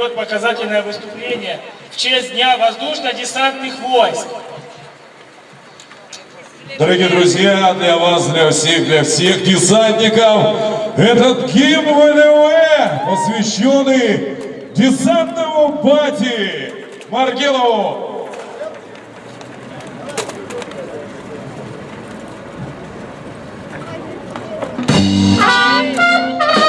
проведет показательное выступление в честь Дня воздушно-десантных войск. Дорогие друзья, для вас, для всех, для всех десантников, этот гимн ВДВ, посвященный десантному бате Маргелову. В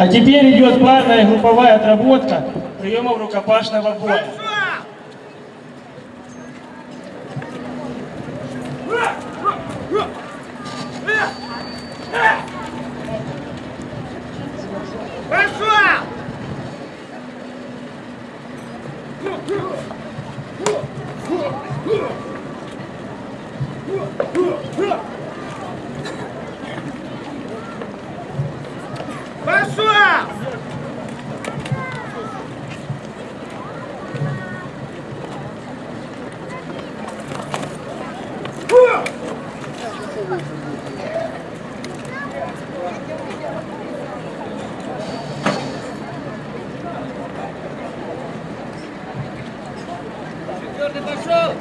А теперь идет парная групповая отработка приемов рукопашного боя. Пошел! Четвертый пошел!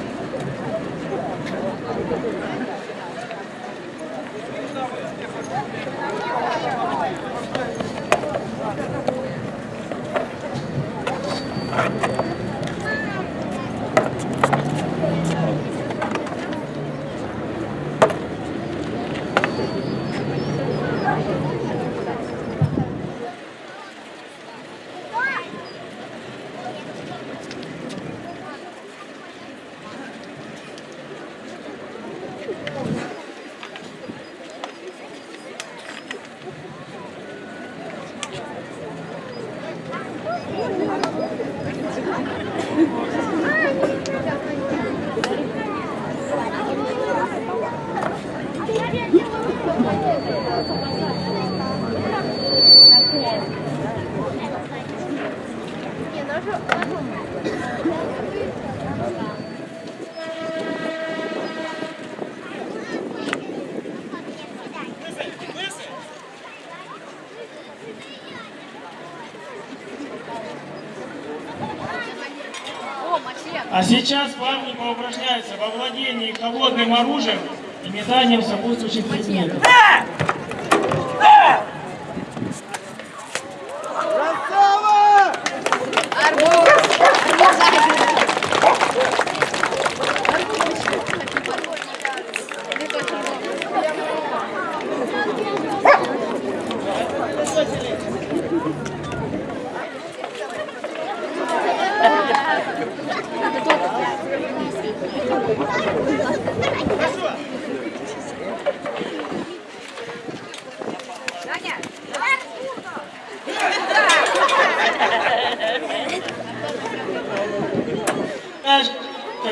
Сейчас парни поупражняются во владении холодным оружием и метанием сопутствующих предметов.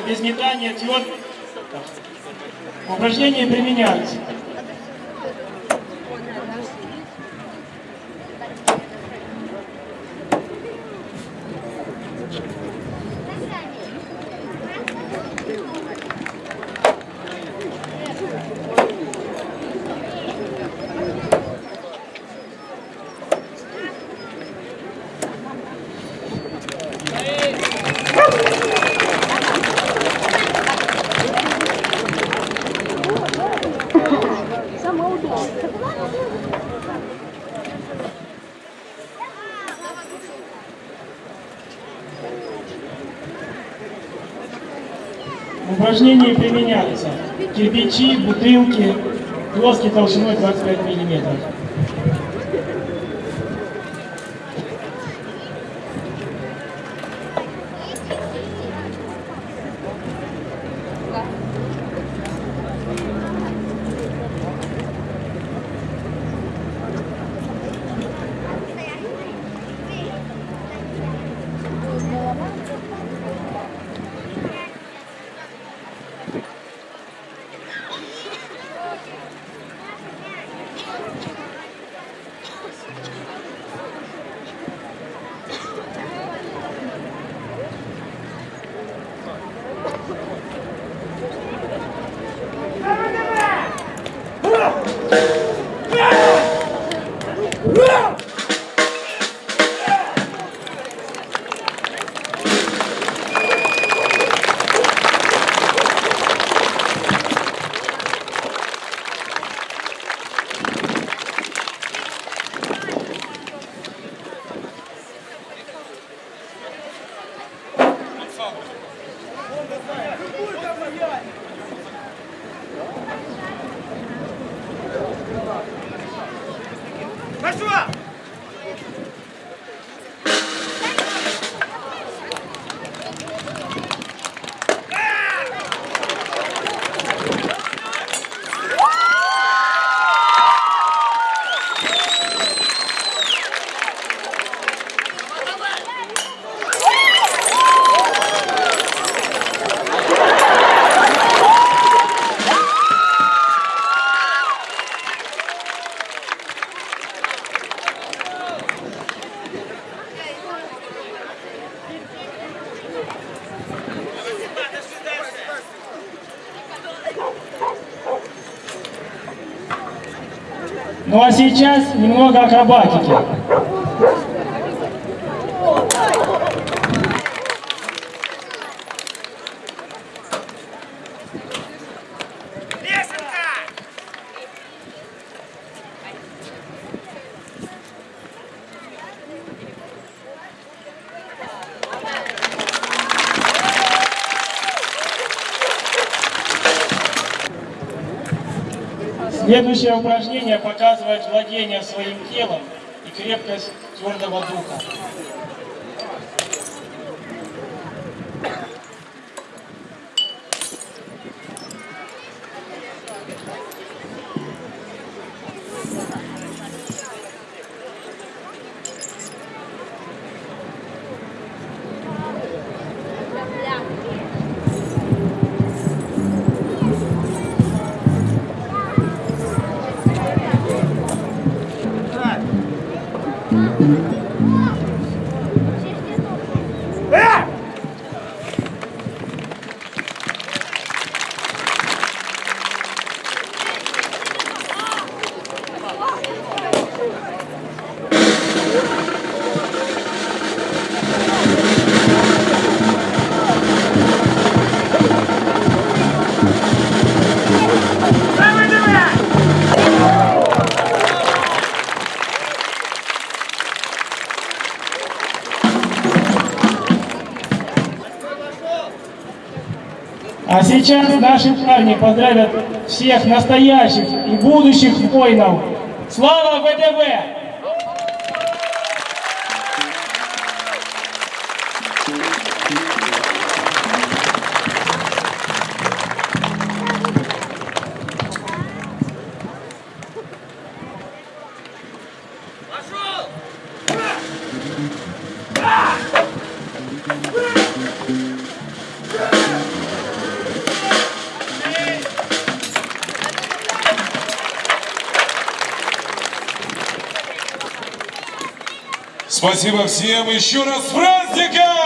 Без метания тверд. Упражнения применяются. Упражнения применяются. Кирпичи, бутылки, доски толщиной 25 миллиметров. Пошла! Немного акробатики. Следующее упражнение показывает владение своим телом и крепкость твердого духа. А сейчас наши парни поздравят всех настоящих и будущих воинов. Слава ВДВ! Спасибо всем еще раз с праздником!